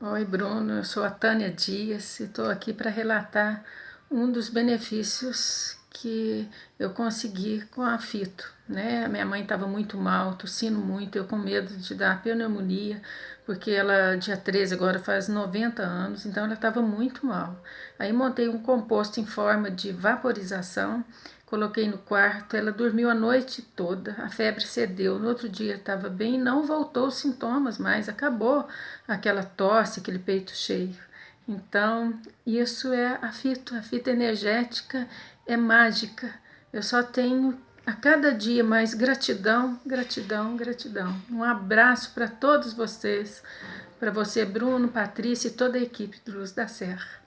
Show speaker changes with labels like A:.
A: Oi, Bruno. Eu sou a Tânia Dias e estou aqui para relatar um dos benefícios que eu consegui com a fito. Né? Minha mãe estava muito mal, tossindo muito, eu com medo de dar pneumonia, porque ela, dia 13, agora faz 90 anos, então ela estava muito mal. Aí montei um composto em forma de vaporização Coloquei no quarto, ela dormiu a noite toda, a febre cedeu, no outro dia estava bem, não voltou os sintomas mais, acabou aquela tosse, aquele peito cheio. Então, isso é a fito, a fita energética é mágica. Eu só tenho a cada dia mais gratidão, gratidão, gratidão. Um abraço para todos vocês, para você, Bruno, Patrícia e toda a equipe do Luz da Serra.